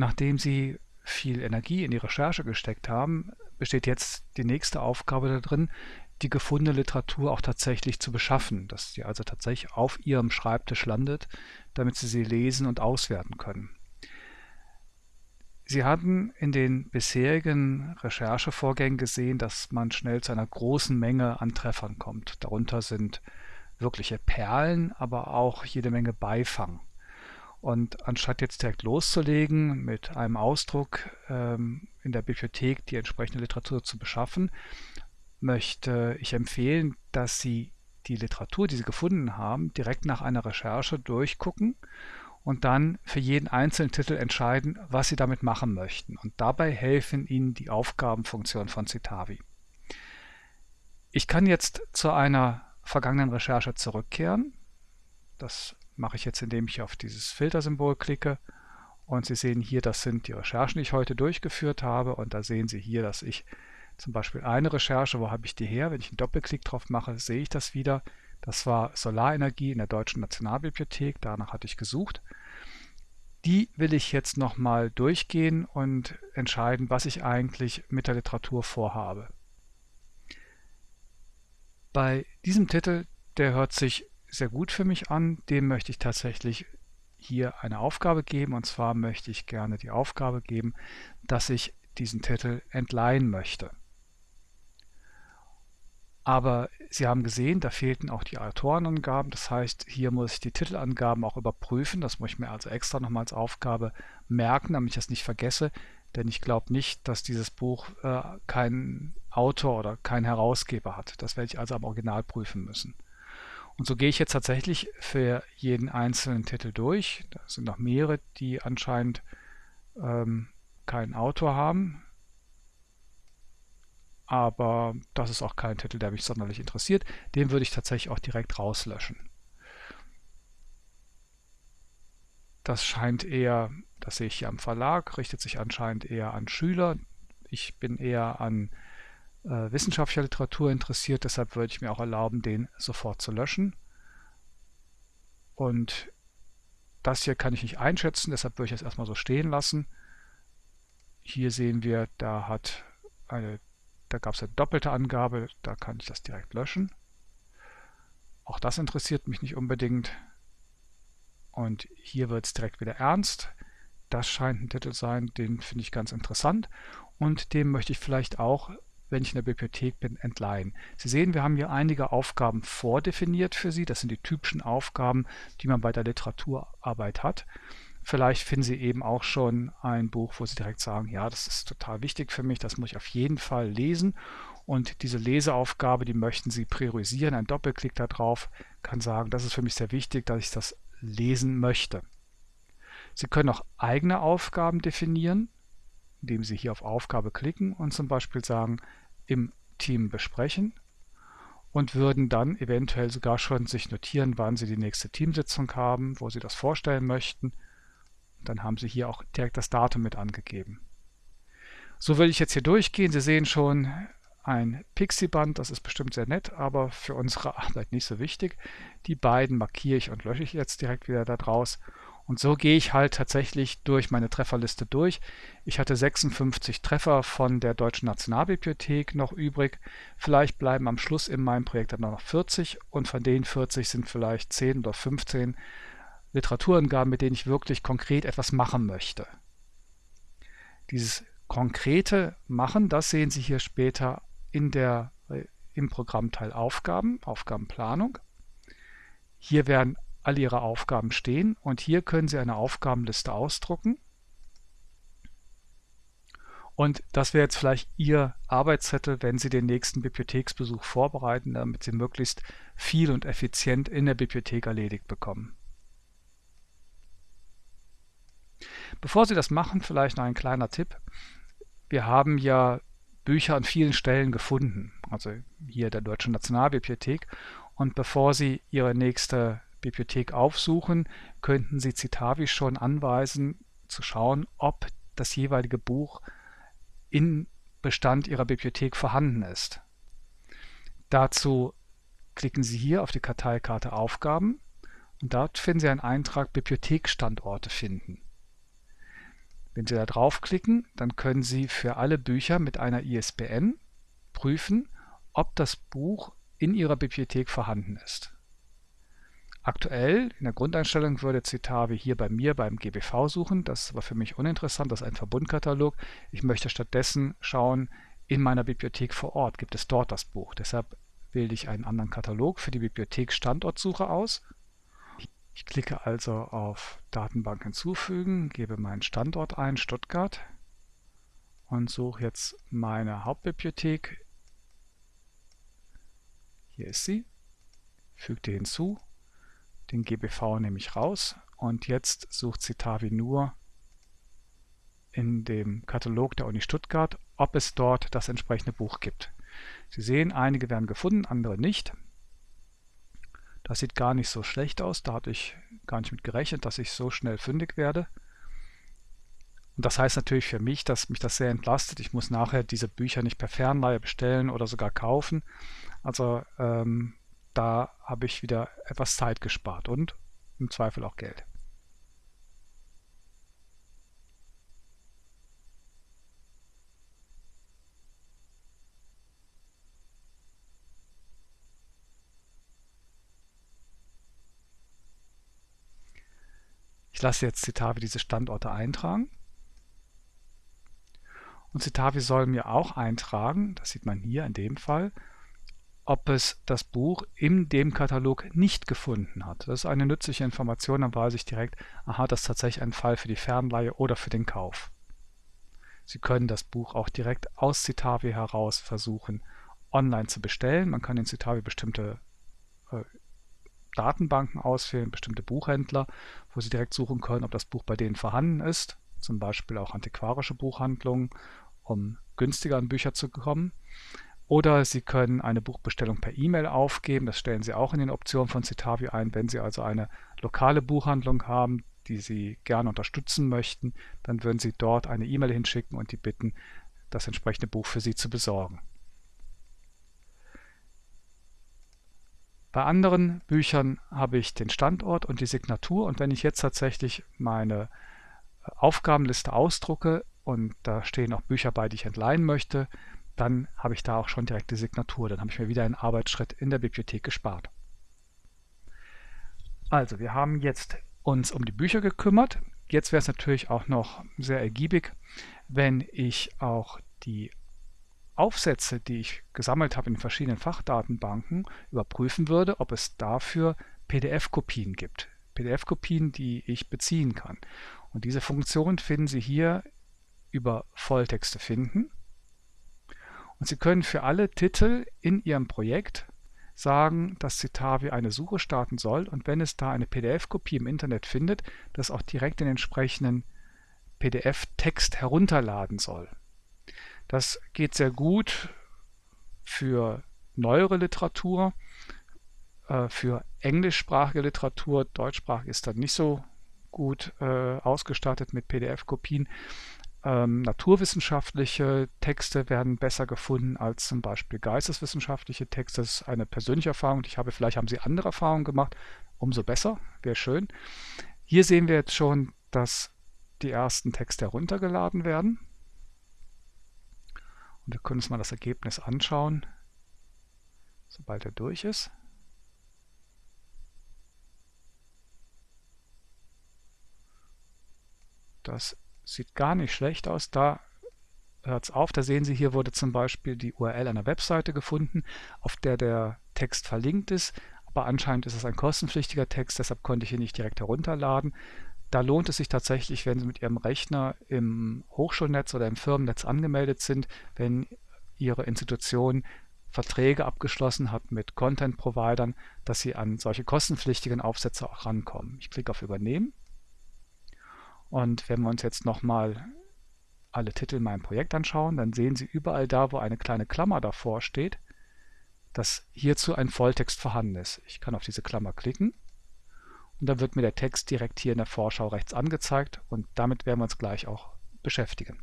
Nachdem Sie viel Energie in die Recherche gesteckt haben, besteht jetzt die nächste Aufgabe darin, die gefundene Literatur auch tatsächlich zu beschaffen, dass sie also tatsächlich auf Ihrem Schreibtisch landet, damit Sie sie lesen und auswerten können. Sie hatten in den bisherigen Recherchevorgängen gesehen, dass man schnell zu einer großen Menge an Treffern kommt. Darunter sind wirkliche Perlen, aber auch jede Menge Beifang. Und anstatt jetzt direkt loszulegen, mit einem Ausdruck ähm, in der Bibliothek die entsprechende Literatur zu beschaffen, möchte ich empfehlen, dass Sie die Literatur, die Sie gefunden haben, direkt nach einer Recherche durchgucken und dann für jeden einzelnen Titel entscheiden, was Sie damit machen möchten. Und dabei helfen Ihnen die Aufgabenfunktion von Citavi. Ich kann jetzt zu einer vergangenen Recherche zurückkehren. Das mache ich jetzt, indem ich auf dieses Filtersymbol klicke. Und Sie sehen hier, das sind die Recherchen, die ich heute durchgeführt habe. Und da sehen Sie hier, dass ich zum Beispiel eine Recherche, wo habe ich die her? Wenn ich einen Doppelklick drauf mache, sehe ich das wieder. Das war Solarenergie in der Deutschen Nationalbibliothek, danach hatte ich gesucht. Die will ich jetzt nochmal durchgehen und entscheiden, was ich eigentlich mit der Literatur vorhabe. Bei diesem Titel, der hört sich sehr gut für mich an, dem möchte ich tatsächlich hier eine Aufgabe geben und zwar möchte ich gerne die Aufgabe geben, dass ich diesen Titel entleihen möchte. Aber Sie haben gesehen, da fehlten auch die Autorenangaben. Das heißt, hier muss ich die Titelangaben auch überprüfen. Das muss ich mir also extra nochmal als Aufgabe merken, damit ich das nicht vergesse. Denn ich glaube nicht, dass dieses Buch äh, keinen Autor oder keinen Herausgeber hat. Das werde ich also am Original prüfen müssen. Und so gehe ich jetzt tatsächlich für jeden einzelnen Titel durch. Da sind noch mehrere, die anscheinend ähm, keinen Autor haben aber das ist auch kein Titel, der mich sonderlich interessiert. Den würde ich tatsächlich auch direkt rauslöschen. Das scheint eher, das sehe ich hier am Verlag, richtet sich anscheinend eher an Schüler. Ich bin eher an äh, wissenschaftlicher Literatur interessiert, deshalb würde ich mir auch erlauben, den sofort zu löschen. Und das hier kann ich nicht einschätzen, deshalb würde ich es erstmal so stehen lassen. Hier sehen wir, da hat eine da gab es eine doppelte Angabe, da kann ich das direkt löschen. Auch das interessiert mich nicht unbedingt. Und hier wird es direkt wieder ernst. Das scheint ein Titel sein, den finde ich ganz interessant. Und den möchte ich vielleicht auch, wenn ich in der Bibliothek bin, entleihen. Sie sehen, wir haben hier einige Aufgaben vordefiniert für Sie. Das sind die typischen Aufgaben, die man bei der Literaturarbeit hat. Vielleicht finden Sie eben auch schon ein Buch, wo Sie direkt sagen, ja, das ist total wichtig für mich, das muss ich auf jeden Fall lesen. Und diese Leseaufgabe, die möchten Sie priorisieren. Ein Doppelklick darauf kann sagen, das ist für mich sehr wichtig, dass ich das lesen möchte. Sie können auch eigene Aufgaben definieren, indem Sie hier auf Aufgabe klicken und zum Beispiel sagen, im Team besprechen und würden dann eventuell sogar schon sich notieren, wann Sie die nächste Teamsitzung haben, wo Sie das vorstellen möchten dann haben Sie hier auch direkt das Datum mit angegeben. So will ich jetzt hier durchgehen. Sie sehen schon ein Pixie-Band, das ist bestimmt sehr nett, aber für unsere Arbeit nicht so wichtig. Die beiden markiere ich und lösche ich jetzt direkt wieder da draus. Und so gehe ich halt tatsächlich durch meine Trefferliste durch. Ich hatte 56 Treffer von der Deutschen Nationalbibliothek noch übrig. Vielleicht bleiben am Schluss in meinem Projekt dann noch 40 und von den 40 sind vielleicht 10 oder 15 Literaturangaben, mit denen ich wirklich konkret etwas machen möchte. Dieses konkrete Machen, das sehen Sie hier später in der, äh, im Programmteil Aufgaben, Aufgabenplanung. Hier werden alle Ihre Aufgaben stehen und hier können Sie eine Aufgabenliste ausdrucken. Und das wäre jetzt vielleicht Ihr Arbeitszettel, wenn Sie den nächsten Bibliotheksbesuch vorbereiten, damit Sie möglichst viel und effizient in der Bibliothek erledigt bekommen. Bevor Sie das machen, vielleicht noch ein kleiner Tipp. Wir haben ja Bücher an vielen Stellen gefunden, also hier der Deutschen Nationalbibliothek. Und bevor Sie Ihre nächste Bibliothek aufsuchen, könnten Sie Citavi schon anweisen, zu schauen, ob das jeweilige Buch in Bestand Ihrer Bibliothek vorhanden ist. Dazu klicken Sie hier auf die Karteikarte Aufgaben und dort finden Sie einen Eintrag Bibliotheksstandorte finden. Wenn Sie da draufklicken, dann können Sie für alle Bücher mit einer ISBN prüfen, ob das Buch in Ihrer Bibliothek vorhanden ist. Aktuell in der Grundeinstellung würde Citavi hier bei mir beim GBV suchen. Das war für mich uninteressant, das ist ein Verbundkatalog. Ich möchte stattdessen schauen, in meiner Bibliothek vor Ort gibt es dort das Buch. Deshalb wähle ich einen anderen Katalog für die Bibliothek Standortsuche aus. Ich klicke also auf Datenbank hinzufügen, gebe meinen Standort ein, Stuttgart und suche jetzt meine Hauptbibliothek. Hier ist sie. Füge die hinzu den GBV nehme ich raus und jetzt sucht Citavi nur in dem Katalog der Uni Stuttgart, ob es dort das entsprechende Buch gibt. Sie sehen, einige werden gefunden, andere nicht. Das sieht gar nicht so schlecht aus, da hatte ich gar nicht mit gerechnet, dass ich so schnell fündig werde. Und das heißt natürlich für mich, dass mich das sehr entlastet. Ich muss nachher diese Bücher nicht per Fernleihe bestellen oder sogar kaufen. Also ähm, da habe ich wieder etwas Zeit gespart und im Zweifel auch Geld. Ich lasse jetzt Citavi diese Standorte eintragen. Und Citavi soll mir auch eintragen, das sieht man hier in dem Fall, ob es das Buch in dem Katalog nicht gefunden hat. Das ist eine nützliche Information, dann weiß ich direkt, aha, das ist tatsächlich ein Fall für die Fernleihe oder für den Kauf. Sie können das Buch auch direkt aus Citavi heraus versuchen, online zu bestellen. Man kann in Citavi bestimmte äh, Datenbanken auswählen, bestimmte Buchhändler, wo Sie direkt suchen können, ob das Buch bei denen vorhanden ist, zum Beispiel auch antiquarische Buchhandlungen, um günstiger an Bücher zu kommen. Oder Sie können eine Buchbestellung per E-Mail aufgeben. Das stellen Sie auch in den Optionen von Citavi ein. Wenn Sie also eine lokale Buchhandlung haben, die Sie gerne unterstützen möchten, dann würden Sie dort eine E-Mail hinschicken und die bitten, das entsprechende Buch für Sie zu besorgen. Bei anderen Büchern habe ich den Standort und die Signatur und wenn ich jetzt tatsächlich meine Aufgabenliste ausdrucke und da stehen auch Bücher bei, die ich entleihen möchte, dann habe ich da auch schon direkt die Signatur. Dann habe ich mir wieder einen Arbeitsschritt in der Bibliothek gespart. Also, wir haben jetzt uns um die Bücher gekümmert. Jetzt wäre es natürlich auch noch sehr ergiebig, wenn ich auch die Aufsätze, die ich gesammelt habe in verschiedenen Fachdatenbanken, überprüfen würde, ob es dafür PDF-Kopien gibt. PDF-Kopien, die ich beziehen kann. Und diese Funktion finden Sie hier über Volltexte finden. Und Sie können für alle Titel in Ihrem Projekt sagen, dass Citavi eine Suche starten soll und wenn es da eine PDF-Kopie im Internet findet, das auch direkt den entsprechenden PDF-Text herunterladen soll. Das geht sehr gut für neuere Literatur, äh, für englischsprachige Literatur, deutschsprachig ist dann nicht so gut äh, ausgestattet mit PDF-Kopien. Ähm, naturwissenschaftliche Texte werden besser gefunden als zum Beispiel geisteswissenschaftliche Texte. Das ist eine persönliche Erfahrung, die ich habe. Vielleicht haben Sie andere Erfahrungen gemacht. Umso besser, wäre schön. Hier sehen wir jetzt schon, dass die ersten Texte heruntergeladen werden. Und wir können uns mal das Ergebnis anschauen, sobald er durch ist. Das Sieht gar nicht schlecht aus. Da hört es auf. Da sehen Sie, hier wurde zum Beispiel die URL einer Webseite gefunden, auf der der Text verlinkt ist. Aber anscheinend ist es ein kostenpflichtiger Text, deshalb konnte ich ihn nicht direkt herunterladen. Da lohnt es sich tatsächlich, wenn Sie mit Ihrem Rechner im Hochschulnetz oder im Firmennetz angemeldet sind, wenn Ihre Institution Verträge abgeschlossen hat mit Content-Providern, dass Sie an solche kostenpflichtigen Aufsätze auch rankommen. Ich klicke auf Übernehmen und wenn wir uns jetzt nochmal alle Titel in meinem Projekt anschauen, dann sehen Sie überall da, wo eine kleine Klammer davor steht, dass hierzu ein Volltext vorhanden ist. Ich kann auf diese Klammer klicken und dann wird mir der Text direkt hier in der Vorschau rechts angezeigt und damit werden wir uns gleich auch beschäftigen.